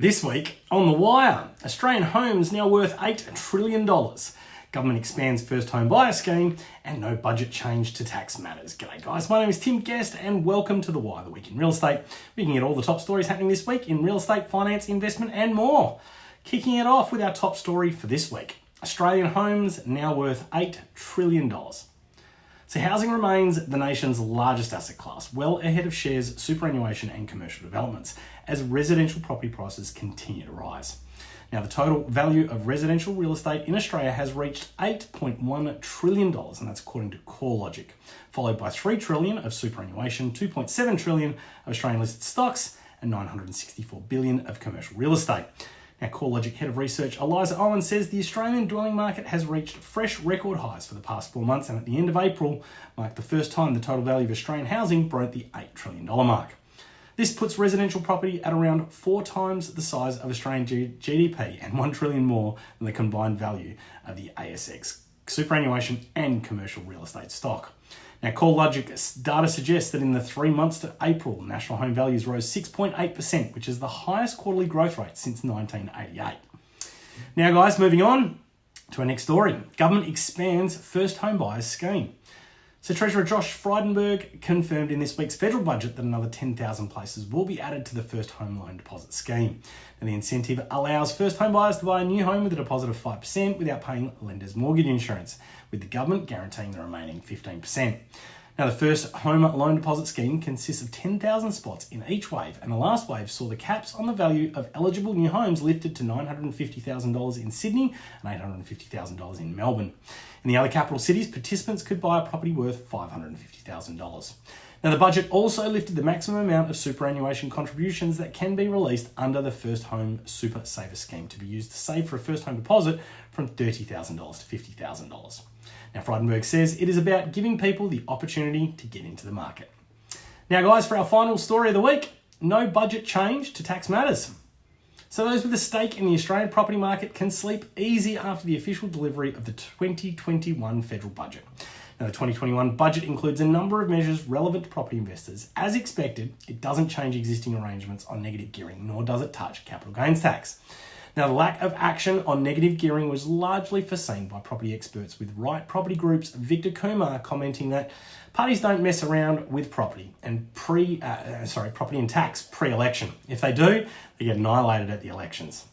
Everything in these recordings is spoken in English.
This week on The Wire, Australian homes now worth $8 trillion. Government expands first home buyer scheme and no budget change to tax matters. G'day guys, my name is Tim Guest and welcome to The Wire, the week in real estate. We can get all the top stories happening this week in real estate, finance, investment and more. Kicking it off with our top story for this week. Australian homes now worth $8 trillion. So housing remains the nation's largest asset class, well ahead of shares, superannuation and commercial developments, as residential property prices continue to rise. Now, the total value of residential real estate in Australia has reached $8.1 trillion, and that's according to CoreLogic, followed by 3 trillion of superannuation, 2.7 trillion of Australian listed stocks, and 964 billion of commercial real estate. Now, CoreLogic Head of Research Eliza Owen says the Australian dwelling market has reached fresh record highs for the past four months, and at the end of April marked the first time the total value of Australian housing broke the $8 trillion mark. This puts residential property at around four times the size of Australian GDP and 1 trillion more than the combined value of the ASX superannuation and commercial real estate stock. Now, CoreLogic data suggests that in the three months to April, national home values rose 6.8%, which is the highest quarterly growth rate since 1988. Now, guys, moving on to our next story. Government expands first home buyers scheme. So Treasurer Josh Frydenberg confirmed in this week's federal budget that another 10,000 places will be added to the first home loan deposit scheme. And the incentive allows first home buyers to buy a new home with a deposit of 5% without paying lender's mortgage insurance, with the government guaranteeing the remaining 15%. Now, the first home loan deposit scheme consists of 10,000 spots in each wave, and the last wave saw the caps on the value of eligible new homes lifted to $950,000 in Sydney and $850,000 in Melbourne. In the other capital cities, participants could buy a property worth $550,000. Now, the budget also lifted the maximum amount of superannuation contributions that can be released under the First Home Super Saver Scheme to be used to save for a first home deposit from $30,000 to $50,000. Now, Frydenberg says it is about giving people the opportunity to get into the market. Now, guys, for our final story of the week, no budget change to tax matters. So those with a stake in the Australian property market can sleep easy after the official delivery of the 2021 federal budget. Now, the 2021 budget includes a number of measures relevant to property investors. As expected, it doesn't change existing arrangements on negative gearing, nor does it touch capital gains tax. Now, the lack of action on negative gearing was largely foreseen by property experts, with Right Property Group's Victor Kumar commenting that parties don't mess around with property and pre, uh, uh, sorry, property and tax pre-election. If they do, they get annihilated at the elections.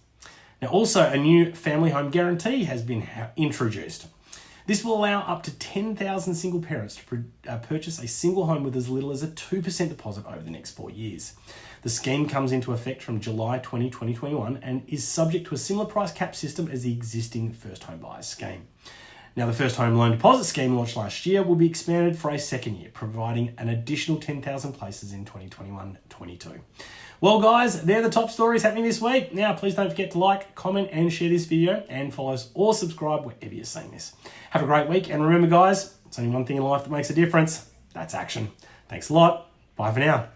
Now, also a new family home guarantee has been introduced. This will allow up to 10,000 single parents to uh, purchase a single home with as little as a 2% deposit over the next four years. The scheme comes into effect from July 20, 2021 and is subject to a similar price cap system as the existing first home buyers scheme. Now, the first home loan deposit scheme launched last year will be expanded for a second year, providing an additional 10,000 places in 2021 22. Well, guys, they're the top stories happening this week. Now, please don't forget to like, comment, and share this video, and follow us or subscribe wherever you're seeing this. Have a great week, and remember, guys, it's only one thing in life that makes a difference that's action. Thanks a lot. Bye for now.